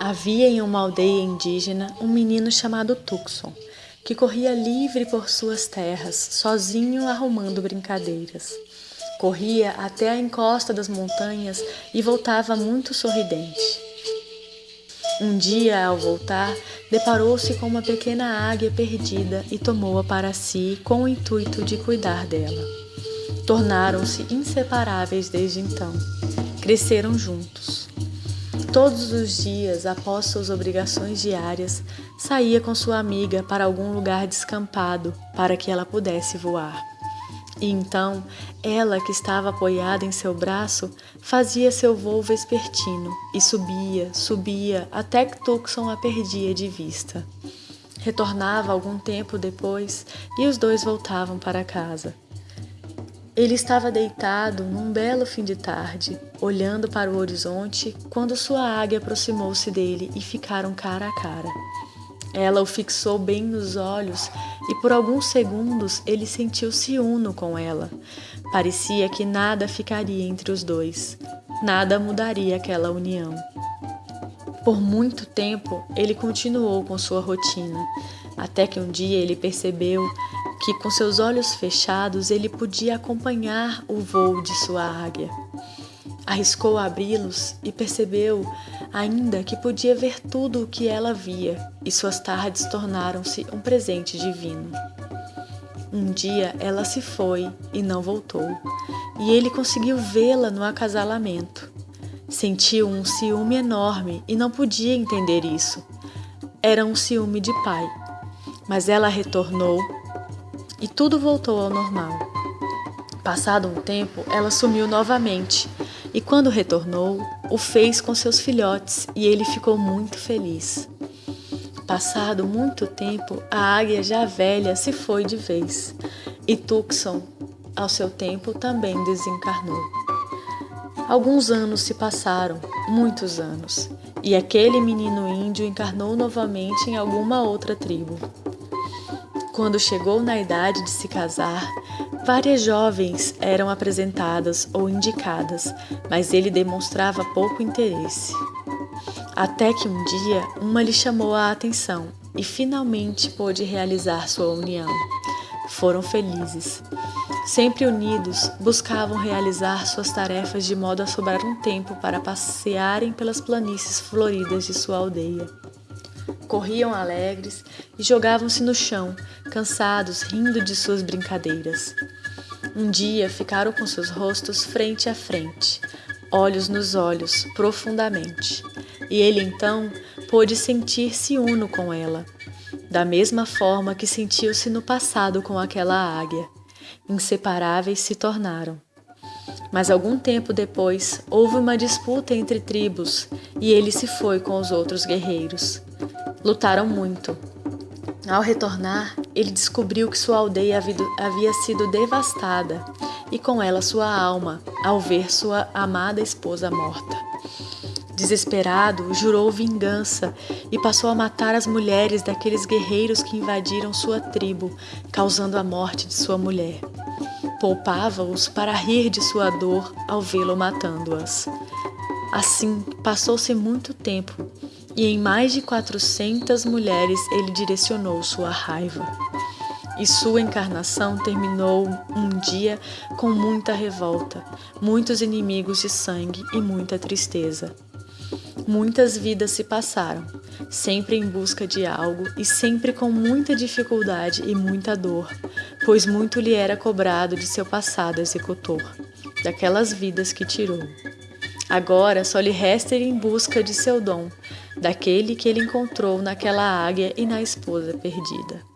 Havia em uma aldeia indígena um menino chamado Tucson, que corria livre por suas terras, sozinho arrumando brincadeiras. Corria até a encosta das montanhas e voltava muito sorridente. Um dia, ao voltar, deparou-se com uma pequena águia perdida e tomou-a para si com o intuito de cuidar dela. Tornaram-se inseparáveis desde então. Cresceram juntos. Todos os dias, após suas obrigações diárias, saía com sua amiga para algum lugar descampado para que ela pudesse voar. E então, ela que estava apoiada em seu braço, fazia seu voo vespertino e subia, subia, até que Tucson a perdia de vista. Retornava algum tempo depois e os dois voltavam para casa. Ele estava deitado num belo fim de tarde, olhando para o horizonte, quando sua águia aproximou-se dele e ficaram cara a cara. Ela o fixou bem nos olhos e por alguns segundos ele sentiu-se uno com ela. Parecia que nada ficaria entre os dois, nada mudaria aquela união. Por muito tempo ele continuou com sua rotina, até que um dia ele percebeu que com seus olhos fechados ele podia acompanhar o voo de sua águia. Arriscou abri-los e percebeu ainda que podia ver tudo o que ela via, e suas tardes tornaram-se um presente divino. Um dia ela se foi e não voltou, e ele conseguiu vê-la no acasalamento. Sentiu um ciúme enorme e não podia entender isso. Era um ciúme de pai. Mas ela retornou e tudo voltou ao normal. Passado um tempo, ela sumiu novamente e, quando retornou, o fez com seus filhotes e ele ficou muito feliz. Passado muito tempo, a águia já velha se foi de vez e Tucson, ao seu tempo, também desencarnou. Alguns anos se passaram, muitos anos, e aquele menino índio encarnou novamente em alguma outra tribo. Quando chegou na idade de se casar, várias jovens eram apresentadas ou indicadas, mas ele demonstrava pouco interesse. Até que um dia uma lhe chamou a atenção e finalmente pôde realizar sua união. Foram felizes. Sempre unidos, buscavam realizar suas tarefas de modo a sobrar um tempo para passearem pelas planícies floridas de sua aldeia corriam alegres e jogavam-se no chão, cansados, rindo de suas brincadeiras. Um dia ficaram com seus rostos frente a frente, olhos nos olhos, profundamente, e ele então pôde sentir-se uno com ela, da mesma forma que sentiu-se no passado com aquela águia. Inseparáveis se tornaram. Mas algum tempo depois houve uma disputa entre tribos e ele se foi com os outros guerreiros. Lutaram muito. Ao retornar, ele descobriu que sua aldeia havia sido devastada e com ela sua alma, ao ver sua amada esposa morta. Desesperado, jurou vingança e passou a matar as mulheres daqueles guerreiros que invadiram sua tribo, causando a morte de sua mulher. Poupava-os para rir de sua dor ao vê-lo matando-as. Assim, passou-se muito tempo e em mais de 400 mulheres ele direcionou sua raiva. E sua encarnação terminou um dia com muita revolta, muitos inimigos de sangue e muita tristeza. Muitas vidas se passaram, sempre em busca de algo e sempre com muita dificuldade e muita dor, pois muito lhe era cobrado de seu passado executor, daquelas vidas que tirou. Agora só lhe resta ir em busca de seu dom, daquele que ele encontrou naquela águia e na esposa perdida.